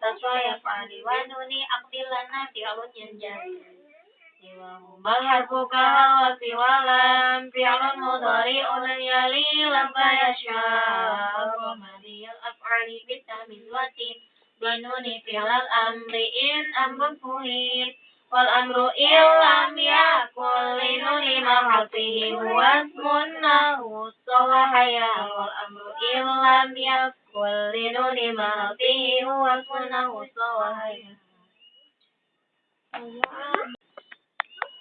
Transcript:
taswa yaf'ali wa nuni aqdilana fi'lun yanjari Bal harfu kahal wa siwalam fi'lun mudhari'un yali lamma yasha wa madiyal af'ali bitamiz watin binuni fi'lal amri in amrun fuhid wal amru illam yakul linuni mahatihi huwa ismun nahu sawahaya wal amru yakul linuni mahatihi huwa ismun nahu sawahaya